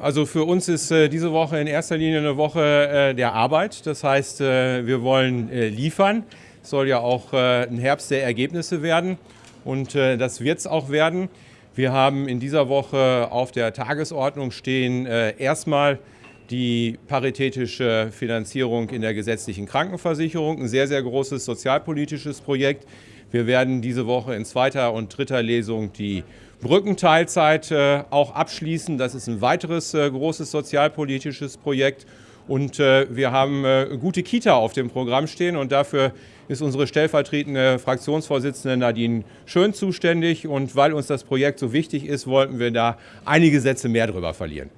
Also für uns ist äh, diese Woche in erster Linie eine Woche äh, der Arbeit. Das heißt, äh, wir wollen äh, liefern. Es soll ja auch äh, ein Herbst der Ergebnisse werden und äh, das wird es auch werden. Wir haben in dieser Woche auf der Tagesordnung stehen erstmal die paritätische Finanzierung in der gesetzlichen Krankenversicherung, ein sehr, sehr großes sozialpolitisches Projekt. Wir werden diese Woche in zweiter und dritter Lesung die Brückenteilzeit äh, auch abschließen. Das ist ein weiteres äh, großes sozialpolitisches Projekt. Und äh, wir haben gute Kita auf dem Programm stehen und dafür ist unsere stellvertretende Fraktionsvorsitzende Nadine Schön zuständig. Und weil uns das Projekt so wichtig ist, wollten wir da einige Sätze mehr drüber verlieren.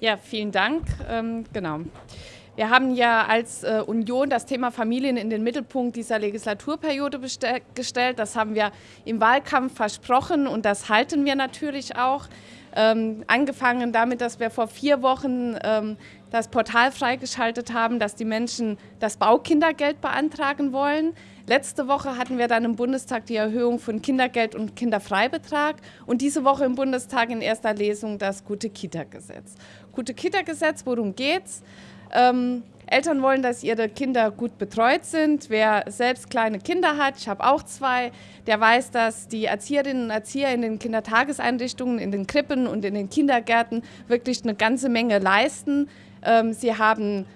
Ja, vielen Dank. Ähm, genau. Wir haben ja als äh, Union das Thema Familien in den Mittelpunkt dieser Legislaturperiode gestellt. Das haben wir im Wahlkampf versprochen und das halten wir natürlich auch. Ähm, angefangen damit, dass wir vor vier Wochen ähm, das Portal freigeschaltet haben, dass die Menschen das Baukindergeld beantragen wollen. Letzte Woche hatten wir dann im Bundestag die Erhöhung von Kindergeld und Kinderfreibetrag und diese Woche im Bundestag in erster Lesung das Gute-Kita-Gesetz. Gute-Kita-Gesetz, worum geht's? Ähm, Eltern wollen, dass ihre Kinder gut betreut sind. Wer selbst kleine Kinder hat, ich habe auch zwei, der weiß, dass die Erzieherinnen und Erzieher in den Kindertageseinrichtungen, in den Krippen und in den Kindergärten wirklich eine ganze Menge leisten. Ähm, sie haben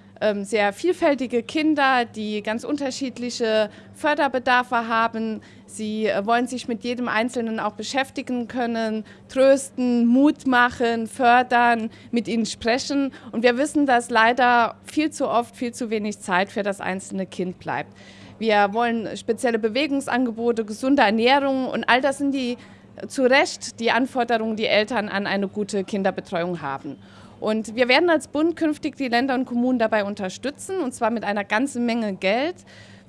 sehr vielfältige Kinder, die ganz unterschiedliche Förderbedarfe haben. Sie äh, wollen sich mit jedem Einzelnen auch beschäftigen können, trösten, Mut machen, fördern, mit ihnen sprechen. Und wir wissen, dass leider viel zu oft viel zu wenig Zeit für das einzelne Kind bleibt. Wir wollen spezielle Bewegungsangebote, gesunde Ernährung und all das sind die zu Recht die Anforderungen, die Eltern an eine gute Kinderbetreuung haben. Und wir werden als Bund künftig die Länder und Kommunen dabei unterstützen, und zwar mit einer ganzen Menge Geld.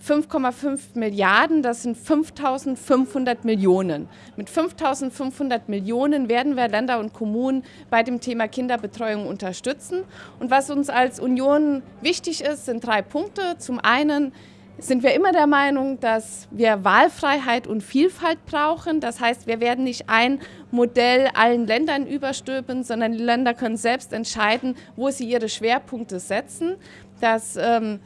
5,5 Milliarden, das sind 5.500 Millionen. Mit 5.500 Millionen werden wir Länder und Kommunen bei dem Thema Kinderbetreuung unterstützen. Und was uns als Union wichtig ist, sind drei Punkte. Zum einen sind wir immer der Meinung, dass wir Wahlfreiheit und Vielfalt brauchen. Das heißt, wir werden nicht ein Modell allen Ländern überstülpen, sondern die Länder können selbst entscheiden, wo sie ihre Schwerpunkte setzen. Das ähm,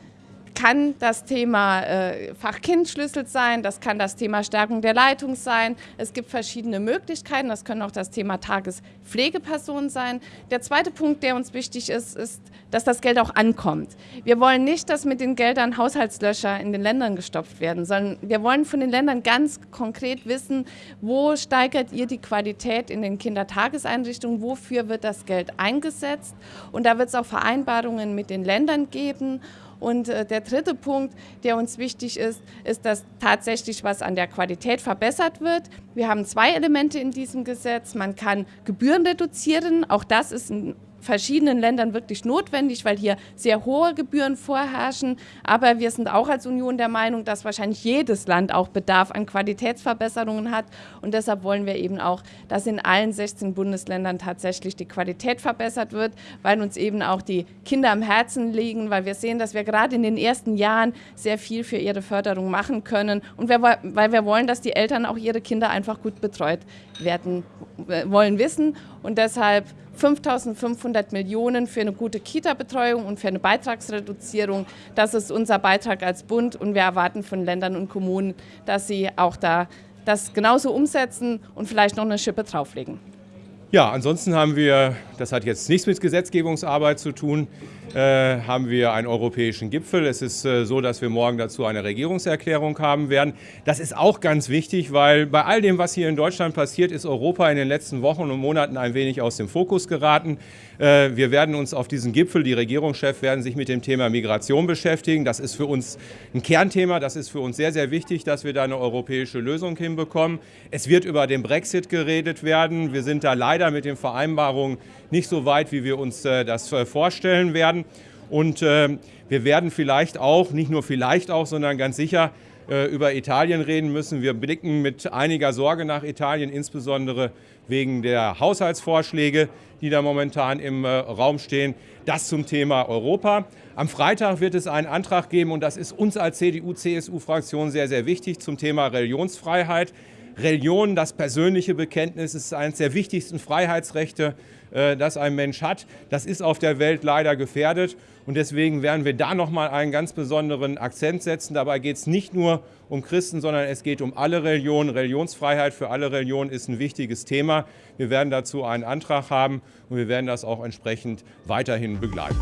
kann das Thema äh, Fachkindschlüssel sein, das kann das Thema Stärkung der Leitung sein. Es gibt verschiedene Möglichkeiten, das können auch das Thema Tagespflegeperson sein. Der zweite Punkt, der uns wichtig ist, ist, dass das Geld auch ankommt. Wir wollen nicht, dass mit den Geldern Haushaltslöcher in den Ländern gestopft werden, sondern wir wollen von den Ländern ganz konkret wissen, wo steigert ihr die Qualität in den Kindertageseinrichtungen, wofür wird das Geld eingesetzt. Und da wird es auch Vereinbarungen mit den Ländern geben. Und äh, der dritte Punkt, der uns wichtig ist, ist, dass tatsächlich was an der Qualität verbessert wird. Wir haben zwei Elemente in diesem Gesetz. Man kann Gebühren reduzieren. Auch das ist ein verschiedenen Ländern wirklich notwendig, weil hier sehr hohe Gebühren vorherrschen. Aber wir sind auch als Union der Meinung, dass wahrscheinlich jedes Land auch Bedarf an Qualitätsverbesserungen hat. Und deshalb wollen wir eben auch, dass in allen 16 Bundesländern tatsächlich die Qualität verbessert wird, weil uns eben auch die Kinder am Herzen liegen, weil wir sehen, dass wir gerade in den ersten Jahren sehr viel für ihre Förderung machen können und wir, weil wir wollen, dass die Eltern auch ihre Kinder einfach gut betreut werden äh, wollen wissen. Und deshalb 5.500 Millionen für eine gute Kita-Betreuung und für eine Beitragsreduzierung. Das ist unser Beitrag als Bund und wir erwarten von Ländern und Kommunen, dass sie auch da das genauso umsetzen und vielleicht noch eine Schippe drauflegen. Ja, ansonsten haben wir, das hat jetzt nichts mit Gesetzgebungsarbeit zu tun, äh, haben wir einen europäischen Gipfel. Es ist äh, so, dass wir morgen dazu eine Regierungserklärung haben werden. Das ist auch ganz wichtig, weil bei all dem, was hier in Deutschland passiert, ist Europa in den letzten Wochen und Monaten ein wenig aus dem Fokus geraten. Äh, wir werden uns auf diesen Gipfel, die Regierungschefs werden sich mit dem Thema Migration beschäftigen. Das ist für uns ein Kernthema. Das ist für uns sehr, sehr wichtig, dass wir da eine europäische Lösung hinbekommen. Es wird über den Brexit geredet werden. Wir sind da leider mit den Vereinbarungen nicht so weit, wie wir uns äh, das äh, vorstellen werden. Und wir werden vielleicht auch, nicht nur vielleicht auch, sondern ganz sicher über Italien reden müssen. Wir blicken mit einiger Sorge nach Italien, insbesondere wegen der Haushaltsvorschläge, die da momentan im äh, Raum stehen. Das zum Thema Europa. Am Freitag wird es einen Antrag geben, und das ist uns als CDU-CSU-Fraktion sehr, sehr wichtig, zum Thema Religionsfreiheit. Religion, das persönliche Bekenntnis, ist eines der wichtigsten Freiheitsrechte, äh, das ein Mensch hat. Das ist auf der Welt leider gefährdet und deswegen werden wir da nochmal einen ganz besonderen Akzent setzen. Dabei geht es nicht nur um Christen, sondern es geht um alle Religionen. Religionsfreiheit für alle Religionen ist ein wichtiges Thema. Wir werden dazu einen Antrag haben und wir werden das auch entsprechend weiterhin begleiten.